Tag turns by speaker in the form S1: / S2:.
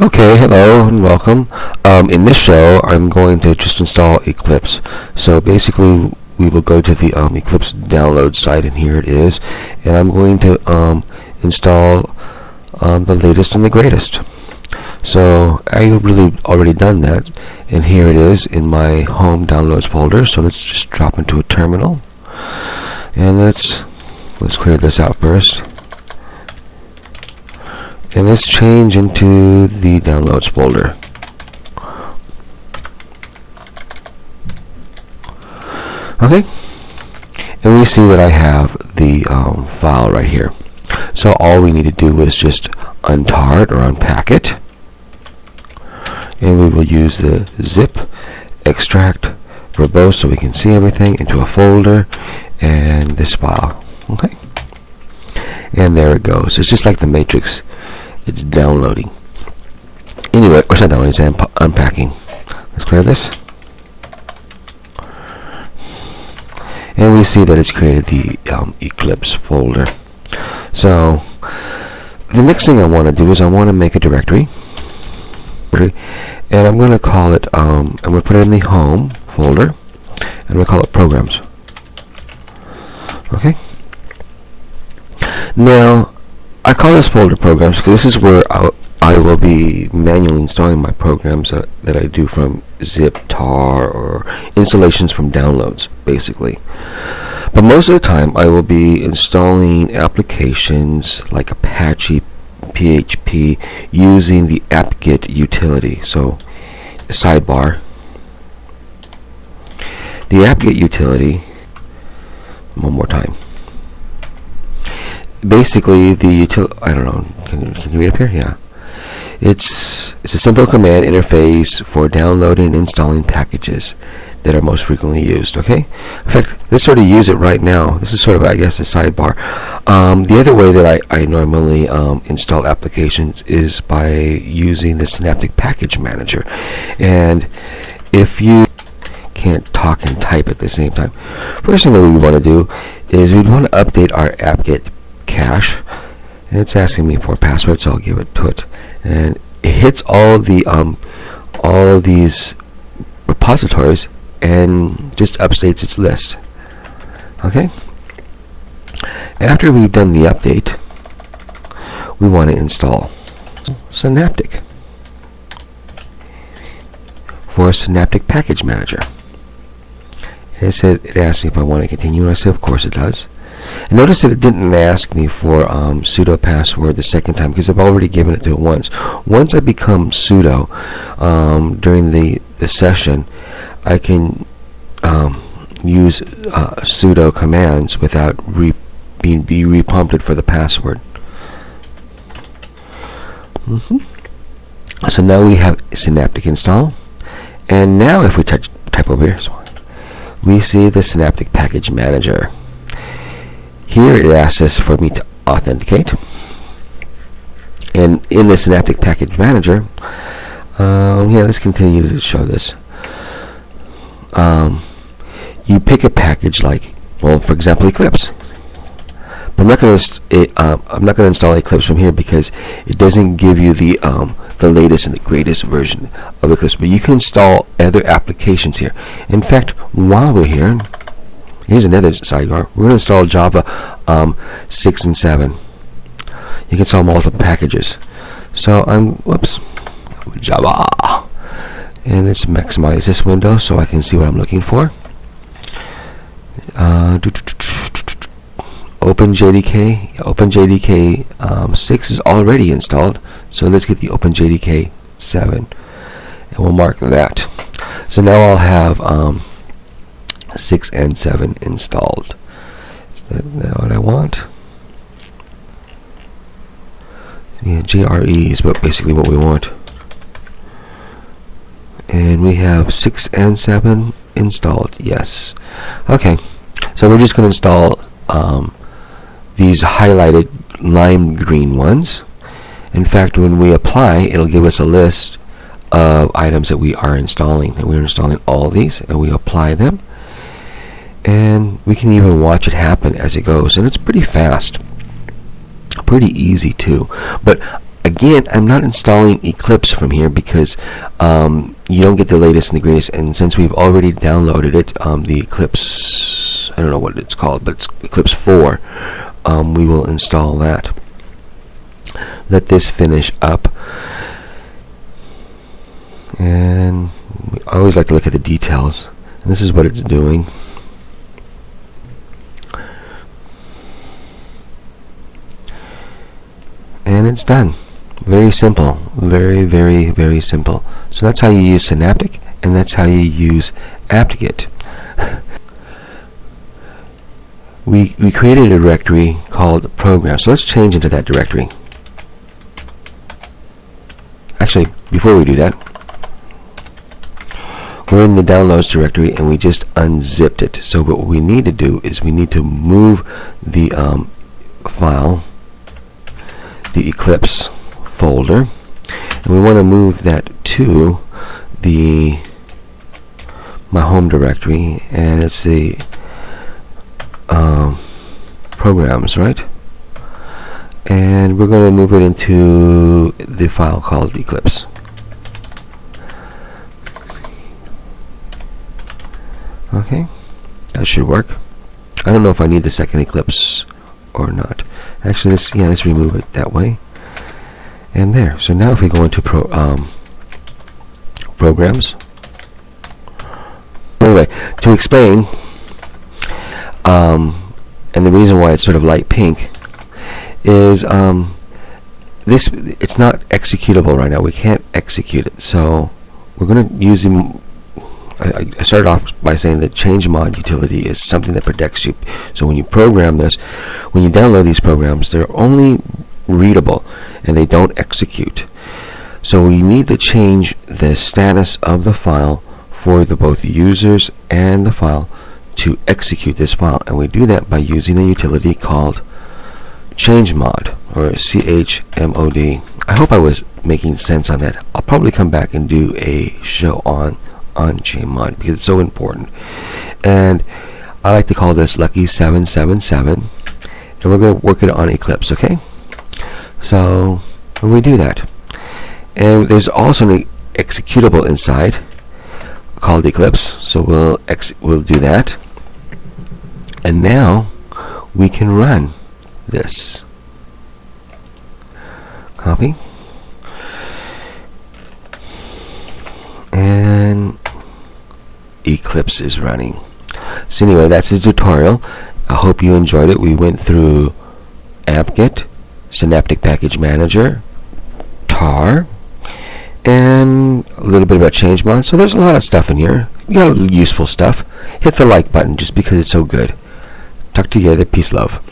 S1: Okay, hello and welcome. Um, in this show, I'm going to just install Eclipse. So basically, we will go to the um, Eclipse download site, and here it is. And I'm going to um, install um, the latest and the greatest. So I really already done that, and here it is in my home downloads folder. So let's just drop into a terminal, and let's let's clear this out first. And let's change into the downloads folder. Okay, and we see that I have the um, file right here. So all we need to do is just untar it or unpack it. And we will use the zip extract verbose so we can see everything into a folder and this file. Okay. And there it goes. It's just like the matrix. It's downloading. Anyway, or it's not downloading, it's unp unpacking. Let's clear this. And we see that it's created the um, Eclipse folder. So, the next thing I want to do is I want to make a directory. And I'm going to call it, um, I'm going to put it in the home folder. And to call it programs. Okay? Now, call this folder programs because this is where I'll, I will be manually installing my programs that, that I do from zip, tar, or installations from downloads, basically. But most of the time, I will be installing applications like Apache, PHP, using the apt-get utility. So, sidebar. The apt-get utility, one more time basically the util I don't know can you, can you read up here? Yeah. It's it's a simple command interface for downloading and installing packages that are most frequently used okay? In fact let's sort of use it right now. This is sort of I guess a sidebar. Um, the other way that I, I normally um, install applications is by using the Synaptic Package Manager. And if you can't talk and type at the same time first thing that we want to do is we want to update our apt-get cache and it's asking me for a password so I'll give it to it. And it hits all the um, all these repositories and just updates its list. Okay? After we've done the update we want to install Synaptic for Synaptic Package Manager. It says it asks me if I want to continue. And I say of course it does Notice that it didn't ask me for um, sudo password the second time because I've already given it to it once. Once I become sudo um, during the, the session, I can um, use uh, sudo commands without re being be reprompted for the password. Mm -hmm. So now we have Synaptic install. And now if we touch, type over here, we see the Synaptic Package Manager. Here it asks us for me to authenticate. And in the Synaptic Package Manager, um, yeah, let's continue to show this. Um, you pick a package like, well, for example, Eclipse. But I'm not going to uh, I'm not going to install Eclipse from here because it doesn't give you the um, the latest and the greatest version of Eclipse. But you can install other applications here. In fact, while we're here, Here's another sidebar. We're going to install Java um, 6 and 7. You can install multiple packages. So I'm, whoops, Java. And let's maximize this window so I can see what I'm looking for. Uh, OpenJDK, OpenJDK um, 6 is already installed. So let's get the OpenJDK 7. And we'll mark that. So now I'll have um, 6 and 7 installed. Is that, that what I want? Yeah, JRE is what basically what we want. And we have 6 and 7 installed. Yes. Okay. So we're just going to install um, these highlighted lime green ones. In fact, when we apply, it'll give us a list of items that we are installing. And we're installing all these, and we apply them and we can even watch it happen as it goes and it's pretty fast pretty easy too but again, I'm not installing Eclipse from here because um, you don't get the latest and the greatest. And since we've already downloaded it, um, the Eclipse, I don't know what it's called, but it's Eclipse 4, um, we will install that. Let this finish up. And I always like to look at the details. And this is what it's doing. And it's done. Very simple. Very, very, very simple. So that's how you use Synaptic, and that's how you use apt-get. we, we created a directory called program. So let's change into that directory. Actually, before we do that, we're in the downloads directory and we just unzipped it. So what we need to do is we need to move the um, file, the Eclipse folder, and we want to move that to the my home directory, and it's the um, programs, right? And we're going to move it into the file called Eclipse. Okay, that should work. I don't know if I need the second Eclipse or not. Actually, let's yeah, let's remove it that way. And there. So now if we go into pro, um, programs. Anyway, to explain, um, and the reason why it's sort of light pink is um, this. It's not executable right now. We can't execute it. So we're going to use I, I started off by saying that change mod utility is something that protects you. So when you program this, when you download these programs, they're only readable and they don't execute. So we need to change the status of the file for the both users and the file to execute this file. And we do that by using a utility called chmod or chmod. I hope I was making sense on that. I'll probably come back and do a show on on chmod because it's so important. And I like to call this Lucky 777 and we're going to work it on Eclipse, okay? So we do that, and there's also an executable inside called Eclipse, so we'll we'll do that. And now we can run this. Copy. And Eclipse is running. So anyway, that's the tutorial. I hope you enjoyed it. We went through apt-get, Synaptic Package Manager, tar, and a little bit about chmod. So there's a lot of stuff in here. You got useful stuff. Hit the like button just because it's so good. Talk together. Peace, love.